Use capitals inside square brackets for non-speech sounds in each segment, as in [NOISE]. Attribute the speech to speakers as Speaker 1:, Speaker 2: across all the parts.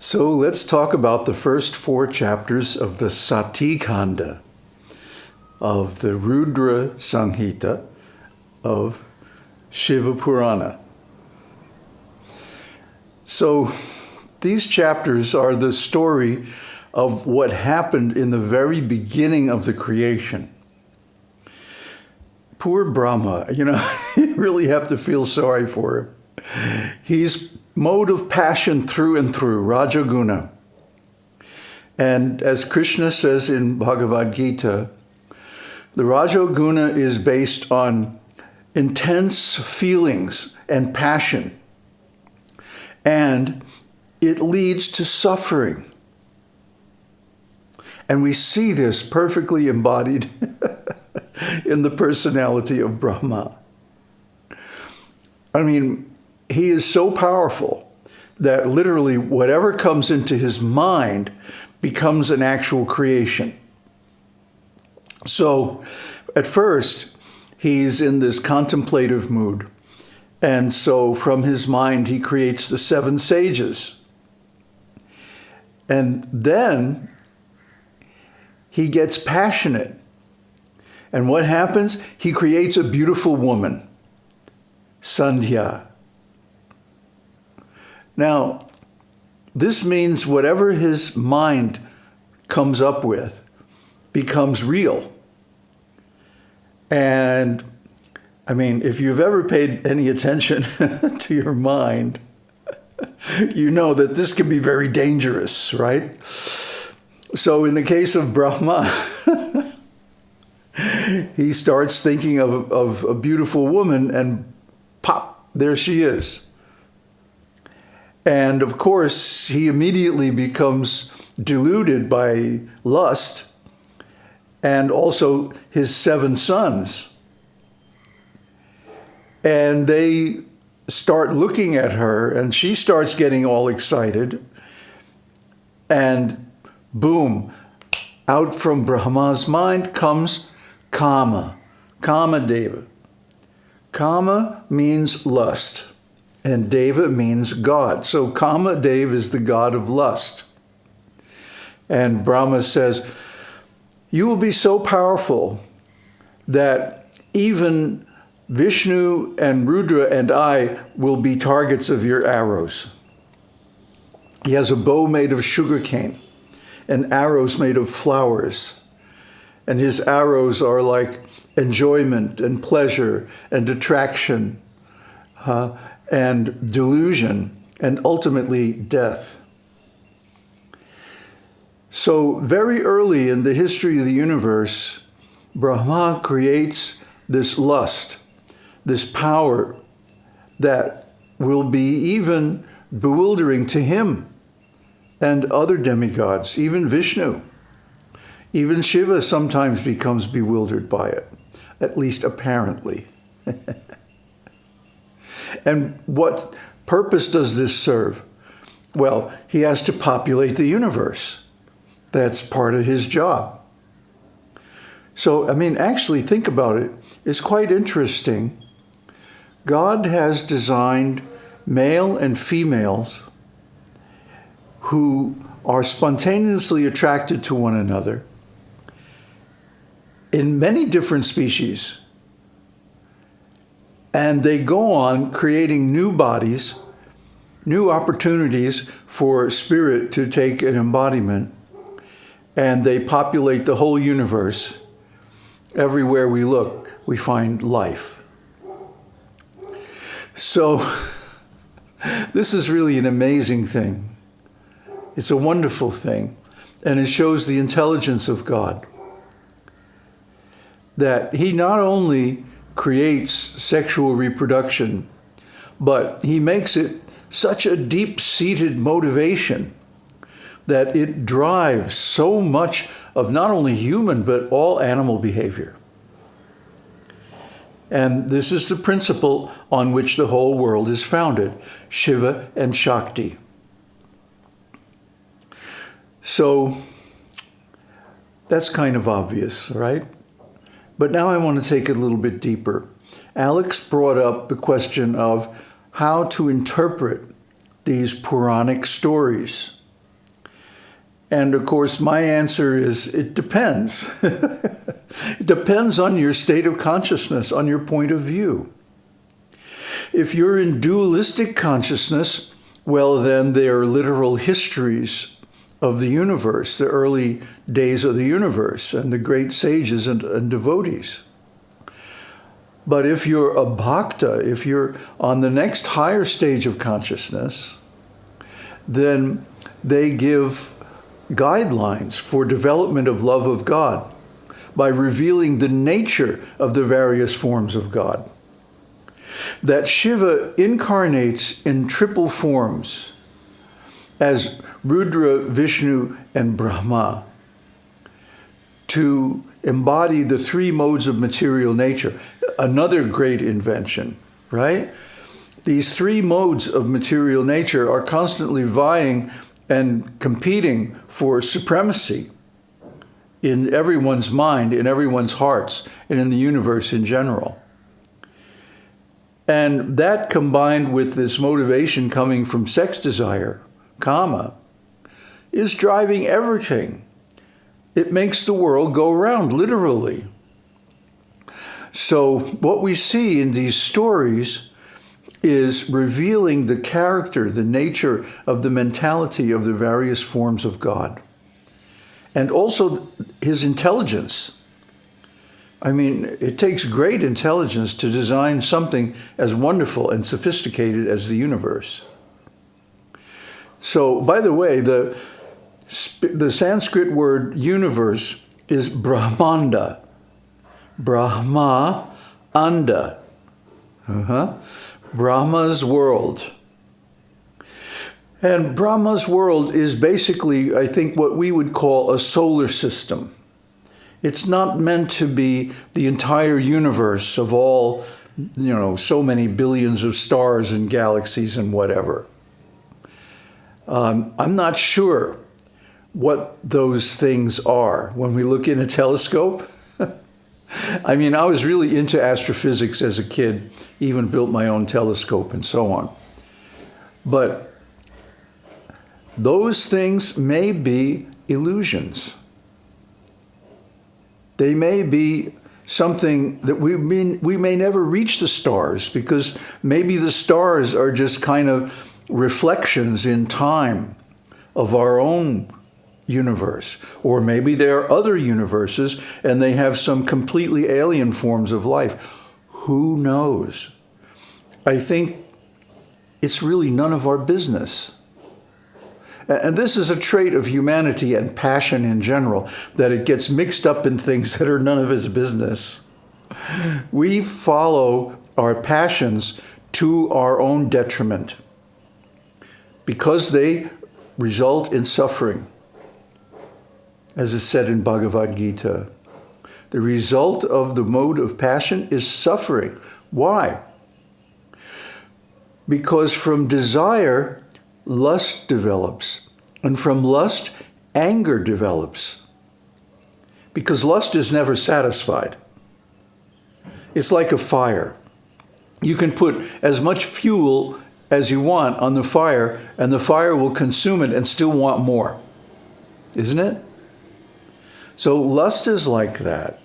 Speaker 1: So let's talk about the first four chapters of the Sati Kanda of the Rudra Samhita of Shiva Purana. So these chapters are the story of what happened in the very beginning of the creation. Poor Brahma, you know, [LAUGHS] you really have to feel sorry for him. He's mode of passion through and through, Rajaguna. And as Krishna says in Bhagavad Gita, the Rajaguna is based on intense feelings and passion, and it leads to suffering. And we see this perfectly embodied [LAUGHS] in the personality of Brahma. I mean, he is so powerful that literally whatever comes into his mind becomes an actual creation. So at first, he's in this contemplative mood. And so from his mind, he creates the seven sages. And then he gets passionate. And what happens? He creates a beautiful woman, Sandhya. Now, this means whatever his mind comes up with becomes real. And I mean, if you've ever paid any attention [LAUGHS] to your mind, [LAUGHS] you know that this can be very dangerous, right? So in the case of Brahma, [LAUGHS] he starts thinking of, of a beautiful woman and pop, there she is. And of course, he immediately becomes deluded by lust and also his seven sons. And they start looking at her, and she starts getting all excited. And boom, out from Brahma's mind comes Kama, Kama Deva. Kama means lust, and Deva means God. So Kama Deva is the god of lust. And Brahma says, You will be so powerful that even Vishnu and Rudra and I will be targets of your arrows. He has a bow made of sugarcane and arrows made of flowers. And his arrows are like enjoyment and pleasure and attraction uh, and delusion and ultimately death. So very early in the history of the universe, Brahma creates this lust, this power that will be even bewildering to him and other demigods, even Vishnu. Even Shiva sometimes becomes bewildered by it, at least apparently. [LAUGHS] and what purpose does this serve? Well, he has to populate the universe. That's part of his job. So, I mean, actually, think about it. It's quite interesting. God has designed male and females who are spontaneously attracted to one another in many different species. And they go on creating new bodies, new opportunities for spirit to take an embodiment. And they populate the whole universe. Everywhere we look, we find life. So, [LAUGHS] this is really an amazing thing. It's a wonderful thing. And it shows the intelligence of God that he not only creates sexual reproduction, but he makes it such a deep-seated motivation that it drives so much of not only human but all animal behavior. And this is the principle on which the whole world is founded Shiva and Shakti. So that's kind of obvious, right? But now I want to take it a little bit deeper. Alex brought up the question of how to interpret these Puranic stories. And of course, my answer is it depends. [LAUGHS] it depends on your state of consciousness, on your point of view. If you're in dualistic consciousness, well, then they are literal histories of the universe, the early days of the universe, and the great sages and, and devotees. But if you're a bhakta, if you're on the next higher stage of consciousness, then they give guidelines for development of love of God by revealing the nature of the various forms of God. That Shiva incarnates in triple forms as Rudra, Vishnu, and Brahma to embody the three modes of material nature. Another great invention, right? These three modes of material nature are constantly vying and competing for supremacy in everyone's mind, in everyone's hearts, and in the universe in general. And that combined with this motivation coming from sex desire, kama, is driving everything. It makes the world go round, literally. So, what we see in these stories is revealing the character, the nature of the mentality of the various forms of God. And also his intelligence. I mean, it takes great intelligence to design something as wonderful and sophisticated as the universe. So, by the way, the, the Sanskrit word universe is Brahmanda. Brahma, Anda. Uh-huh. Brahma's world. And Brahma's world is basically, I think, what we would call a solar system. It's not meant to be the entire universe of all, you know, so many billions of stars and galaxies and whatever. Um, I'm not sure what those things are when we look in a telescope. [LAUGHS] I mean, I was really into astrophysics as a kid, even built my own telescope and so on. But those things may be illusions. They may be something that we may, we may never reach the stars because maybe the stars are just kind of reflections in time of our own universe. Or maybe there are other universes and they have some completely alien forms of life. Who knows? I think it's really none of our business. And this is a trait of humanity and passion in general, that it gets mixed up in things [LAUGHS] that are none of its business. We follow our passions to our own detriment because they result in suffering as is said in Bhagavad Gita. The result of the mode of passion is suffering. Why? Because from desire, lust develops. And from lust, anger develops. Because lust is never satisfied. It's like a fire. You can put as much fuel as you want on the fire, and the fire will consume it and still want more. Isn't it? So lust is like that.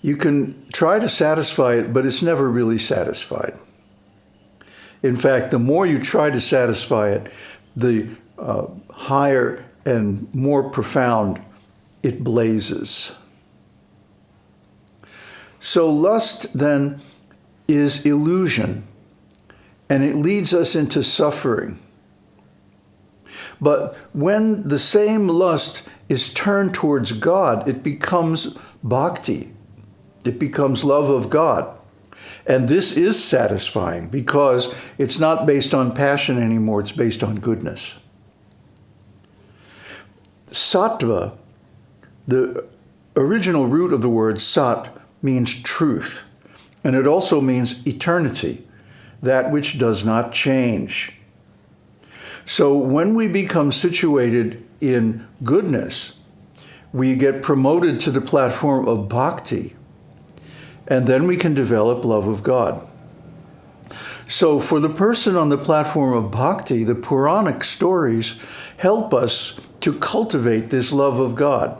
Speaker 1: You can try to satisfy it, but it's never really satisfied. In fact, the more you try to satisfy it, the uh, higher and more profound it blazes. So lust then is illusion, and it leads us into suffering. But when the same lust is turned towards God, it becomes bhakti. It becomes love of God. And this is satisfying because it's not based on passion anymore, it's based on goodness. sattva, the original root of the word sat means truth, and it also means eternity, that which does not change. So when we become situated in goodness, we get promoted to the platform of bhakti, and then we can develop love of God. So for the person on the platform of bhakti, the Puranic stories help us to cultivate this love of God.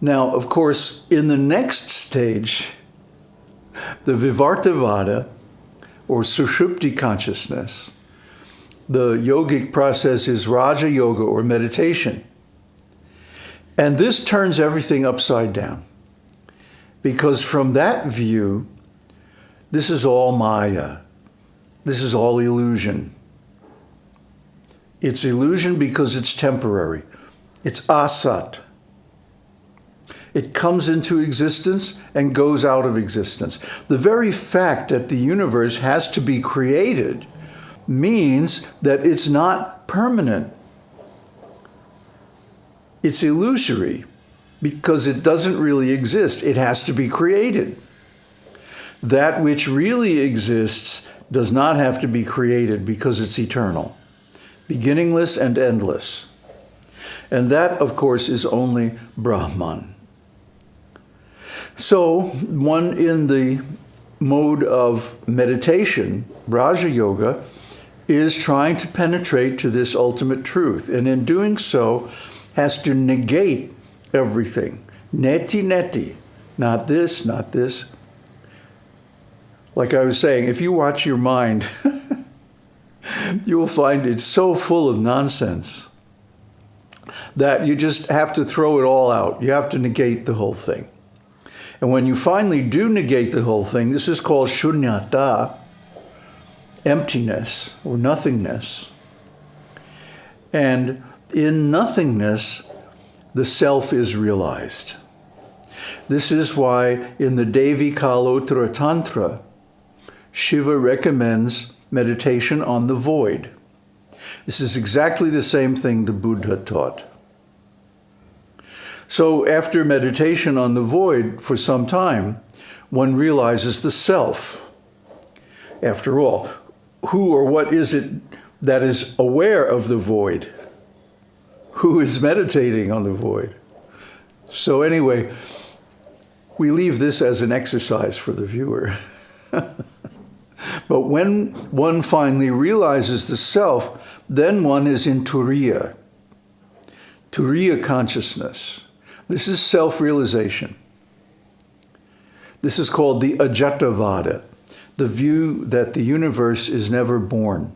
Speaker 1: Now, of course, in the next stage, the Vivartavada, or Sushupti consciousness, the yogic process is Raja Yoga or meditation. And this turns everything upside down. Because from that view, this is all Maya. This is all illusion. It's illusion because it's temporary. It's asat. It comes into existence and goes out of existence. The very fact that the universe has to be created means that it's not permanent. It's illusory because it doesn't really exist. It has to be created. That which really exists does not have to be created because it's eternal, beginningless and endless. And that, of course, is only Brahman. So one in the mode of meditation, Raja Yoga, is trying to penetrate to this ultimate truth. And in doing so, has to negate everything. Neti neti. Not this, not this. Like I was saying, if you watch your mind, [LAUGHS] you will find it so full of nonsense that you just have to throw it all out. You have to negate the whole thing. And when you finally do negate the whole thing, this is called shunyata, emptiness or nothingness. And in nothingness, the self is realized. This is why in the Devi Kalottara Tantra, Shiva recommends meditation on the void. This is exactly the same thing the Buddha taught. So after meditation on the void for some time, one realizes the self. After all, who or what is it that is aware of the void? Who is meditating on the void? So anyway, we leave this as an exercise for the viewer. [LAUGHS] but when one finally realizes the self, then one is in Turiya, Turiya consciousness. This is self-realization. This is called the Ajatavada, the view that the universe is never born.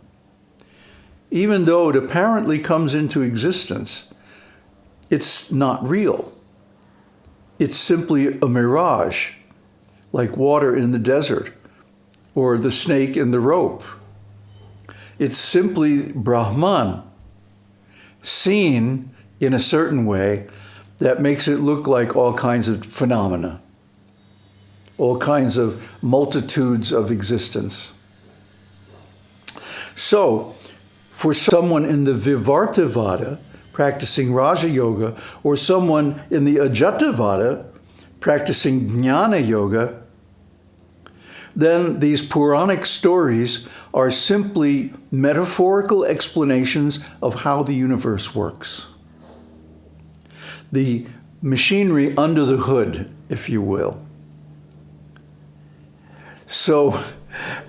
Speaker 1: Even though it apparently comes into existence, it's not real. It's simply a mirage, like water in the desert or the snake in the rope. It's simply Brahman, seen in a certain way that makes it look like all kinds of phenomena, all kinds of multitudes of existence. So, for someone in the Vivartavada, practicing Raja Yoga, or someone in the Ajatavada, practicing Jnana Yoga, then these Puranic stories are simply metaphorical explanations of how the universe works the machinery under the hood, if you will. So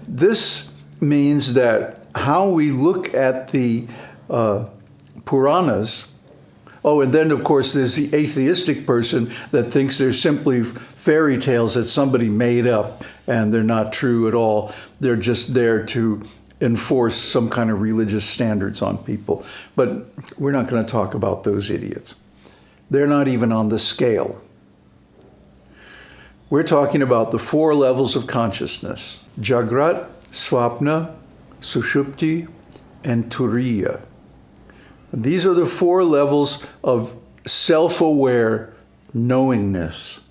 Speaker 1: this means that how we look at the uh, Puranas, oh, and then of course there's the atheistic person that thinks they're simply fairy tales that somebody made up and they're not true at all. They're just there to enforce some kind of religious standards on people. But we're not going to talk about those idiots. They're not even on the scale. We're talking about the four levels of consciousness, Jagrat, Swapna, Sushupti, and Turiya. These are the four levels of self-aware knowingness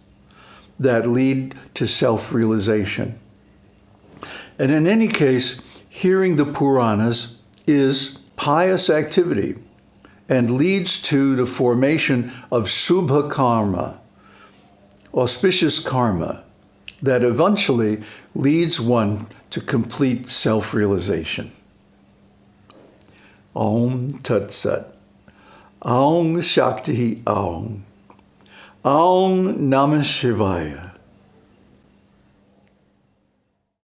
Speaker 1: that lead to self-realization. And in any case, hearing the Puranas is pious activity. And leads to the formation of subha karma, auspicious karma, that eventually leads one to complete self-realization. Om Tat Sat. Aum Shakti Aum. Aum Namah Shivaya.